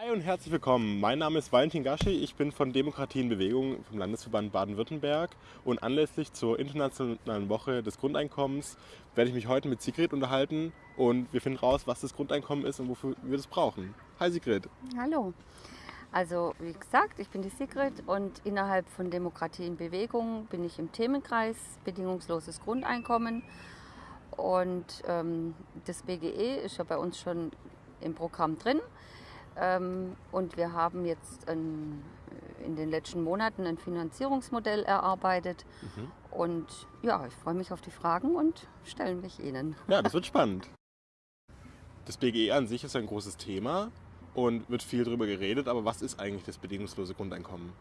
Hi und herzlich willkommen. Mein Name ist Valentin Gaschi. Ich bin von Demokratie in Bewegung vom Landesverband Baden-Württemberg. Und anlässlich zur Internationalen Woche des Grundeinkommens werde ich mich heute mit Sigrid unterhalten. Und wir finden raus, was das Grundeinkommen ist und wofür wir das brauchen. Hi Sigrid. Hallo. Also wie gesagt, ich bin die Sigrid und innerhalb von Demokratie in Bewegung bin ich im Themenkreis Bedingungsloses Grundeinkommen. Und ähm, das BGE ist ja bei uns schon im Programm drin. Ähm, und wir haben jetzt ein, in den letzten Monaten ein Finanzierungsmodell erarbeitet. Mhm. Und ja, ich freue mich auf die Fragen und stelle mich Ihnen. Ja, das wird spannend. Das BGE an sich ist ein großes Thema und wird viel darüber geredet, aber was ist eigentlich das bedingungslose Grundeinkommen?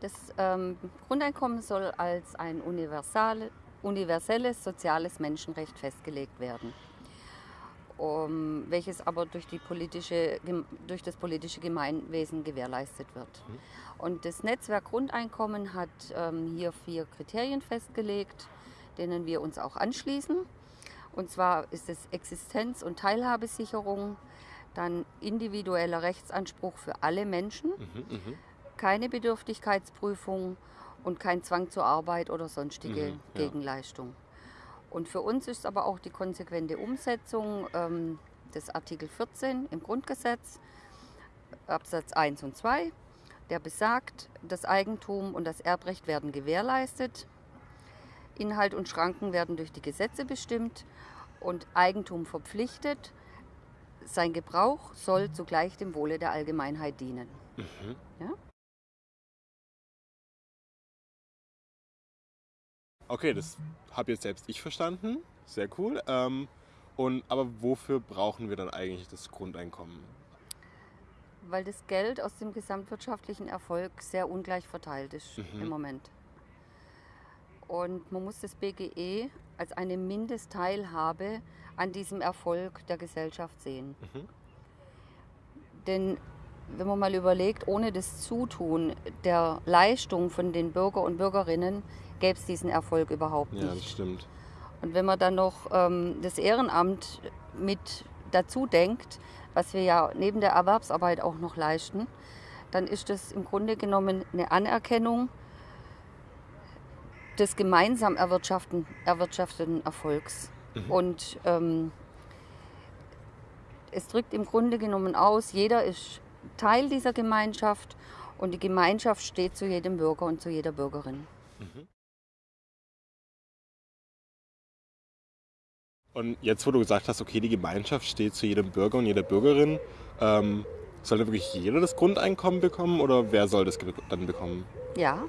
Das ähm, Grundeinkommen soll als ein universal, universelles soziales Menschenrecht festgelegt werden, um, welches aber durch, die politische, durch das politische Gemeinwesen gewährleistet wird. Mhm. Und das Netzwerk Grundeinkommen hat ähm, hier vier Kriterien festgelegt, denen wir uns auch anschließen. Und zwar ist es Existenz- und Teilhabesicherung, dann individueller Rechtsanspruch für alle Menschen, mhm, mh. keine Bedürftigkeitsprüfung und kein Zwang zur Arbeit oder sonstige mhm, ja. Gegenleistung. Und für uns ist aber auch die konsequente Umsetzung ähm, des Artikel 14 im Grundgesetz, Absatz 1 und 2, der besagt, das Eigentum und das Erbrecht werden gewährleistet, Inhalt und Schranken werden durch die Gesetze bestimmt und Eigentum verpflichtet, sein Gebrauch soll zugleich dem Wohle der Allgemeinheit dienen. Mhm. Ja? Okay, das habe jetzt selbst ich verstanden. Sehr cool. Ähm, und, aber wofür brauchen wir dann eigentlich das Grundeinkommen? Weil das Geld aus dem gesamtwirtschaftlichen Erfolg sehr ungleich verteilt ist mhm. im Moment. Und man muss das BGE als eine Mindestteilhabe an diesem Erfolg der Gesellschaft sehen. Mhm. Denn wenn man mal überlegt, ohne das Zutun der Leistung von den Bürger und Bürgerinnen gäbe es diesen Erfolg überhaupt nicht. Ja, das stimmt. Und wenn man dann noch ähm, das Ehrenamt mit dazu denkt, was wir ja neben der Erwerbsarbeit auch noch leisten, dann ist das im Grunde genommen eine Anerkennung des gemeinsam erwirtschafteten, erwirtschafteten Erfolgs. Mhm. Und ähm, es drückt im Grunde genommen aus, jeder ist Teil dieser Gemeinschaft und die Gemeinschaft steht zu jedem Bürger und zu jeder Bürgerin. Mhm. Und jetzt, wo du gesagt hast, okay, die Gemeinschaft steht zu jedem Bürger und jeder Bürgerin, ähm, soll wirklich jeder das Grundeinkommen bekommen oder wer soll das dann bekommen? Ja,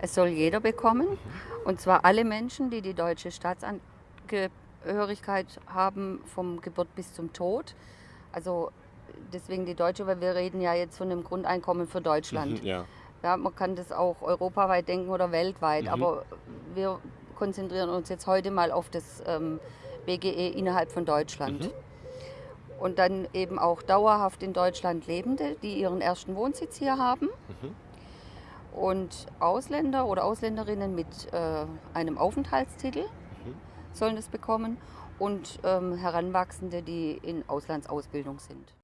es soll jeder bekommen. Mhm. Und zwar alle Menschen, die die deutsche Staatsangehörigkeit haben, vom Geburt bis zum Tod. Also deswegen die Deutsche, weil wir reden ja jetzt von einem Grundeinkommen für Deutschland. Mhm, ja. ja. man kann das auch europaweit denken oder weltweit, mhm. aber wir konzentrieren uns jetzt heute mal auf das ähm, BGE innerhalb von Deutschland. Mhm. Und dann eben auch dauerhaft in Deutschland Lebende, die ihren ersten Wohnsitz hier haben. Mhm. Und Ausländer oder Ausländerinnen mit äh, einem Aufenthaltstitel mhm. sollen es bekommen. Und ähm, Heranwachsende, die in Auslandsausbildung sind.